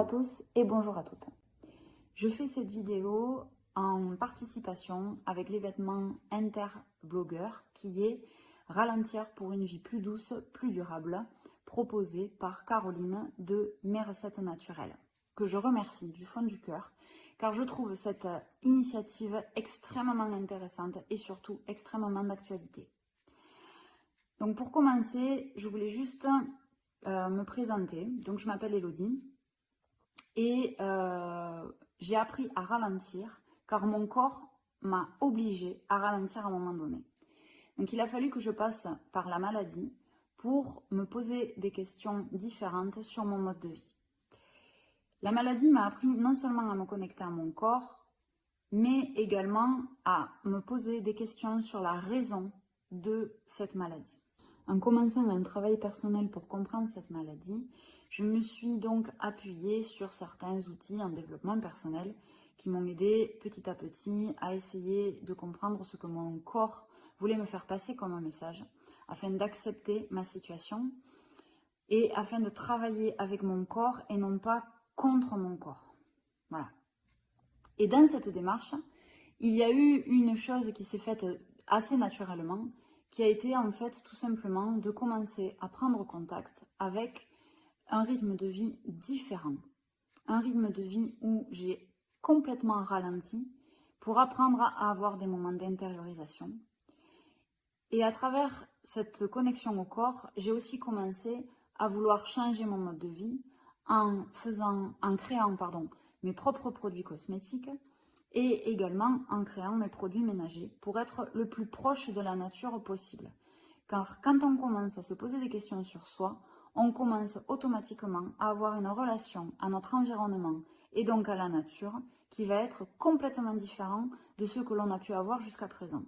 à tous et bonjour à toutes. Je fais cette vidéo en participation avec l'événement Interblogueur qui est Ralentir pour une vie plus douce, plus durable, proposé par Caroline de Mes recettes naturelles, que je remercie du fond du cœur car je trouve cette initiative extrêmement intéressante et surtout extrêmement d'actualité. Donc pour commencer, je voulais juste euh, me présenter. Donc je m'appelle Elodie et euh, j'ai appris à ralentir car mon corps m'a obligé à ralentir à un moment donné. Donc il a fallu que je passe par la maladie pour me poser des questions différentes sur mon mode de vie. La maladie m'a appris non seulement à me connecter à mon corps, mais également à me poser des questions sur la raison de cette maladie. En commençant un travail personnel pour comprendre cette maladie, je me suis donc appuyée sur certains outils en développement personnel qui m'ont aidé petit à petit à essayer de comprendre ce que mon corps voulait me faire passer comme un message, afin d'accepter ma situation et afin de travailler avec mon corps et non pas contre mon corps. Voilà. Et dans cette démarche, il y a eu une chose qui s'est faite assez naturellement, qui a été en fait tout simplement de commencer à prendre contact avec un rythme de vie différent. Un rythme de vie où j'ai complètement ralenti pour apprendre à avoir des moments d'intériorisation. Et à travers cette connexion au corps, j'ai aussi commencé à vouloir changer mon mode de vie en, faisant, en créant pardon, mes propres produits cosmétiques et également en créant mes produits ménagers pour être le plus proche de la nature possible. Car quand on commence à se poser des questions sur soi, on commence automatiquement à avoir une relation à notre environnement et donc à la nature qui va être complètement différent de ce que l'on a pu avoir jusqu'à présent.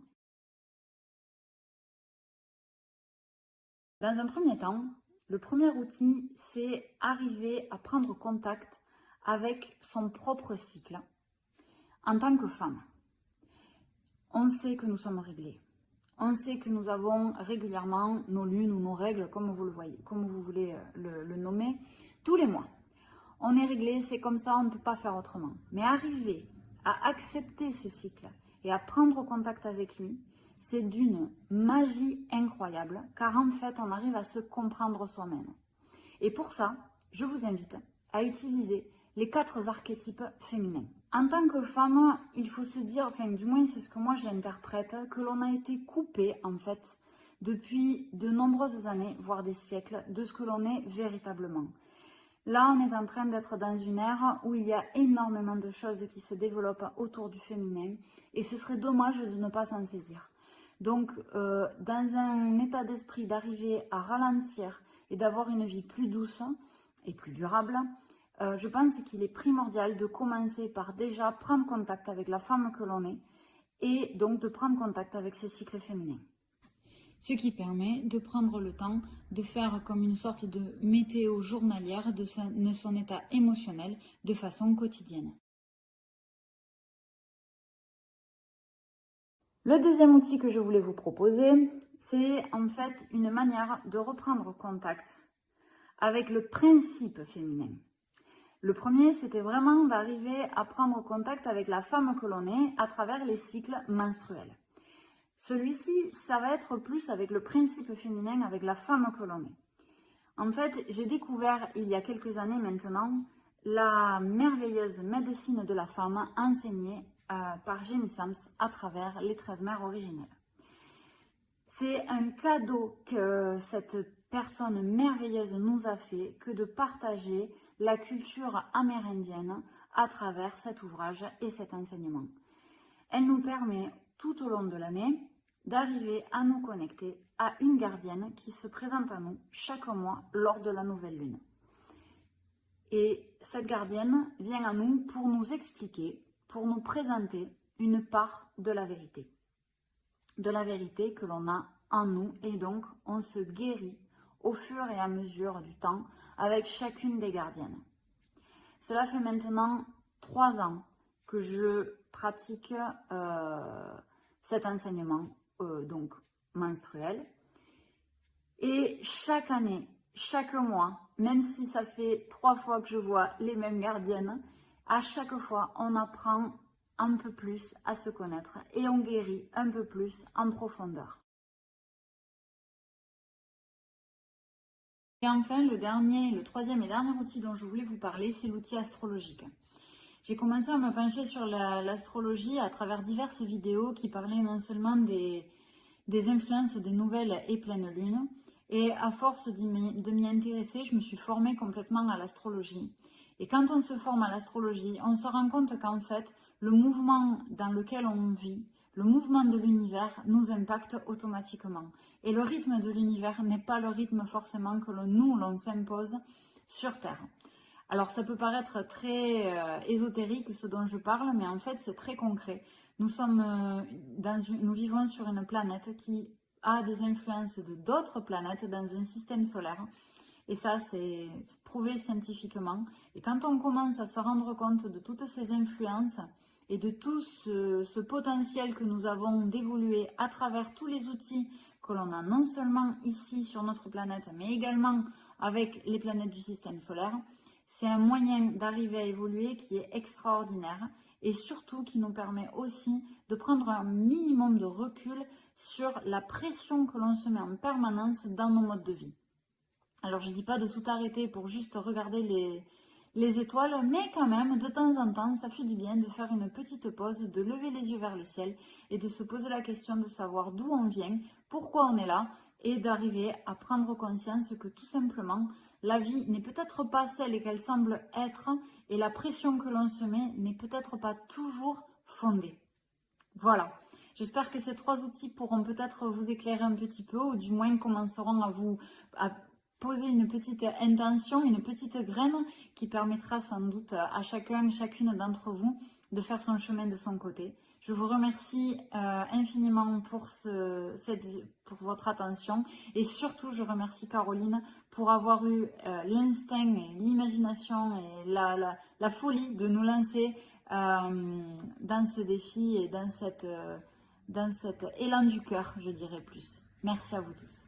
Dans un premier temps, le premier outil, c'est arriver à prendre contact avec son propre cycle en tant que femme, on sait que nous sommes réglés. On sait que nous avons régulièrement nos lunes ou nos règles, comme vous le voyez, comme vous voulez euh, le, nommer, tous les mois. On est réglé, c'est comme ça, on ne peut pas faire autrement. Mais arriver à accepter ce cycle et à prendre contact avec lui, c'est d'une magie incroyable, car en fait, on arrive à se comprendre soi-même. Et pour ça, je vous invite à utiliser les quatre archétypes féminins. En tant que femme, il faut se dire, enfin du moins c'est ce que moi j'interprète, que l'on a été coupé en fait depuis de nombreuses années, voire des siècles, de ce que l'on est véritablement. Là, on est en train d'être dans une ère où il y a énormément de choses qui se développent autour du féminin et ce serait dommage de ne pas s'en saisir. Donc, euh, dans un état d'esprit d'arriver à ralentir et d'avoir une vie plus douce et plus durable, euh, je pense qu'il est primordial de commencer par déjà prendre contact avec la femme que l'on est et donc de prendre contact avec ses cycles féminins. Ce qui permet de prendre le temps de faire comme une sorte de météo journalière de son état émotionnel de façon quotidienne. Le deuxième outil que je voulais vous proposer, c'est en fait une manière de reprendre contact avec le principe féminin. Le premier, c'était vraiment d'arriver à prendre contact avec la femme que l'on est à travers les cycles menstruels. Celui-ci, ça va être plus avec le principe féminin, avec la femme que l'on est. En fait, j'ai découvert il y a quelques années maintenant la merveilleuse médecine de la femme enseignée euh, par Jamie Sams à travers les 13 mères originelles. C'est un cadeau que cette personne merveilleuse nous a fait que de partager la culture amérindienne à travers cet ouvrage et cet enseignement. Elle nous permet tout au long de l'année d'arriver à nous connecter à une gardienne qui se présente à nous chaque mois lors de la nouvelle lune. Et cette gardienne vient à nous pour nous expliquer, pour nous présenter une part de la vérité de la vérité que l'on a en nous et donc on se guérit au fur et à mesure du temps avec chacune des gardiennes. Cela fait maintenant trois ans que je pratique euh, cet enseignement euh, donc menstruel et chaque année chaque mois, même si ça fait trois fois que je vois les mêmes gardiennes, à chaque fois, on apprend un peu plus à se connaître et on guérit un peu plus en profondeur. Et enfin, le dernier, le troisième et dernier outil dont je voulais vous parler, c'est l'outil astrologique. J'ai commencé à me pencher sur l'astrologie à travers diverses vidéos qui parlaient non seulement des, des influences des nouvelles et pleines lunes, et à force de m'y intéresser, je me suis formée complètement à l'astrologie. Et quand on se forme à l'astrologie, on se rend compte qu'en fait, le mouvement dans lequel on vit, le mouvement de l'univers nous impacte automatiquement. Et le rythme de l'univers n'est pas le rythme forcément que nous, l'on s'impose sur Terre. Alors ça peut paraître très euh, ésotérique ce dont je parle, mais en fait c'est très concret. Nous, sommes euh, dans nous vivons sur une planète qui a des influences de d'autres planètes dans un système solaire. Et ça, c'est prouvé scientifiquement. Et quand on commence à se rendre compte de toutes ces influences et de tout ce, potentiel que nous avons d'évoluer à travers tous les outils que l'on a non seulement ici sur notre planète, mais également avec les planètes du système solaire, c'est un moyen d'arriver à évoluer qui est extraordinaire et surtout qui nous permet aussi de prendre un minimum de recul sur la pression que l'on se met en permanence dans nos modes de vie. Alors je ne dis pas de tout arrêter pour juste regarder les, les étoiles, mais quand même, de temps en temps, ça fait du bien de faire une petite pause, de lever les yeux vers le ciel et de se poser la question de savoir d'où on vient, pourquoi on est là, et d'arriver à prendre conscience que tout simplement, la vie n'est peut-être pas celle qu'elle semble être, et la pression que l'on se met n'est peut-être pas toujours fondée. Voilà. J'espère que ces trois outils pourront peut-être vous éclairer un petit peu, ou du moins commenceront à vous poser une petite intention, une petite graine qui permettra sans doute à chacun, chacune d'entre vous de faire son chemin de son côté. Je vous remercie euh, infiniment pour, ce, cette, pour votre attention et surtout je remercie Caroline pour avoir eu euh, l'instinct et l'imagination et la, la, folie de nous lancer euh, dans ce défi et dans, cette, dans cet élan du cœur, je dirais plus. Merci à vous tous.